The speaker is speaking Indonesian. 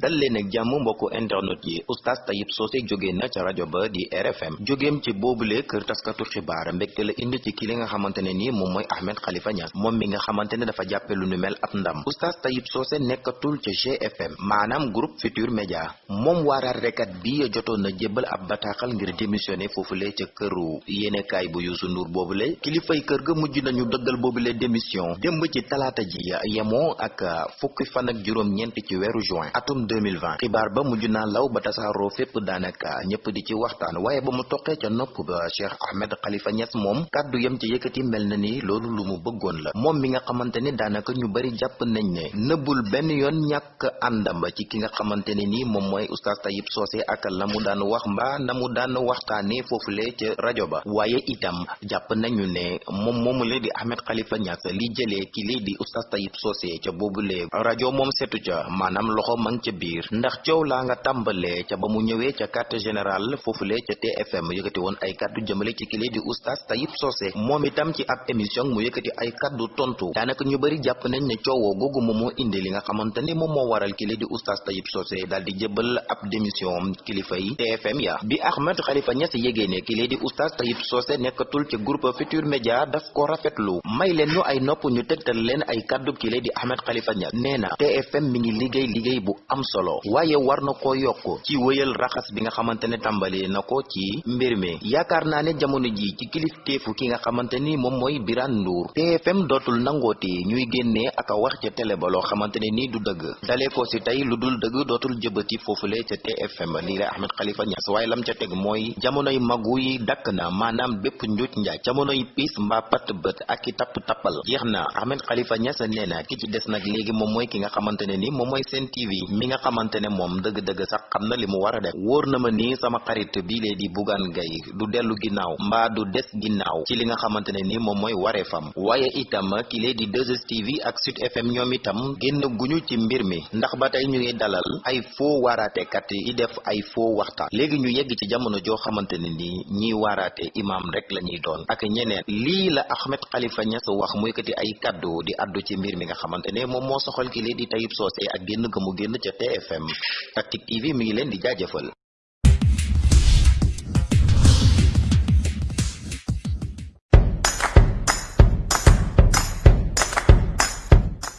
dal leen ak jàmm internet yi. Oustaz Tayib Socé jóge na ca rajo ba di RFM jógeem ci boobule kër taskatu xibaar mbégte la indi ci ki li nga xamante ne nii moom mooy Ahmed Khalifa Niass moom mi nga xamante ne dafa jàppe lu nu mel ab ndam. Oustaz Tayib Socé nekkatul ca GFM maanaam groupe Futur Média moom waaraatekat bi jotoon na jébbal ab bataaxal ngir démissionné foofule ca këru. Yéenekaay bu Youssou Ndour boobule kilifay kër ga mujj nañu dëggal boobule démission. Démb ci talaata ji yemoo ak fukki fan ak juróom-ñeent ci weeru juin. Atum 2020 xibaar ba mujj naa law ba tasaaroo fépp daanaka ñëpp di ci waxtaan. Waaye ba mu toqee ca nopp ba Cheikh Ahmed Khalifa Niass moom kàddu yam ci yëkkati mel na ni loolu lu mu bëggoon la. Moom mi nga xamante ni daanaka ñu bari jàpp nañ ne nëbbul benn yoon ñàkk àndam ci ki nga xamante ne nii moom mooy oustaz Tayib Socé ak la mu daan wax mbaa na mu daan waxtaanee foofule ca rajo ba. Waaye itam jàpp nañu ne moom moomu la di Ahmed Khalifa Niass li jëlee ki lii di oustaz Tayib Socé ca boobule rajo moom setu ca maanaam loxo mang ca biir. Ndax coow laa nga tàmbalee ca ba mu ñëwee ca quartier général foofule ca TFM yëkkati woon ay kaddu jëmale ci kile di oustaz Tayib Socé. Moom itam ci ab émission mu yëkkati ay kaddu tontu. Daanaka ñu bari jàpp nañ ne coowoo googu moom moo indi li nga xamante ni moom moo waral kile di oustaz Tayib Socé daal di jëbal ab démission kilifa yi TFM ya. Bi Ahmed Khalifa Niass yégée ne kile di oustaz Tayib Socé nekkatul ci groupe Futur Média daf ko rafetlu. May leen ñu ay nopp ñu tegtal leen ay kaddu kile di Ahmed Khalifa Niass. Nee na TFM mi ngi liggéey liggéey bu am solo. Waaye war na ko yokk ci wëyal raxas bi nga xamante ne tàmbali na ko ci mbir mi. Jamono ji ci kilifteefu ki nga xamante ni moom mooy Birane Ndour. TFM dootul nangooti ñuy génnee ak wax ca télé ba loo xamante ne nii du dëgg. Dalee ko si tey lu foofule ca TFM lii la Ahmed Khalifa Niass. Waaye lam ca teg mooy jamonoy magu yi dakk na maanaam bépp njuuj njaaj. Jamonoy piis mbaa pat bët ak Ahmed Khalifa Niass nee na ki ci des nag léegi moom mooy ki nga xamante ne ni moom mooy seen TV mi nga xamante ne moom dëgg-dëgg sax xam na li mu war a def. Wóor na ma ni sama xarit bii lee di Bougane Gueye du dellu ginnaaw mbaa du des ginnaaw ci li nga xamante ne ni moom mooy wareefam. Waaye itam ki lee di 2STV ak Sud FM ñoom itam génn guñu ci mbir mi ndax ba tey ñu ngi dalal ay faux waaraatekat yi def ay faux waxtaan. Léegi ñu yegg ci jamono joo xamante ne ni ñiy waaraate imaam rek la ñuy doon. Ak ñeneen lii la Ahmed Khalifa Niass wax muy kati ay kaddu di addu ci mbir mi nga xamante ne moom moo ki lee di Tayib Socé ak génn ga mu génn ca TFM Tactic TV mi di jaajëfal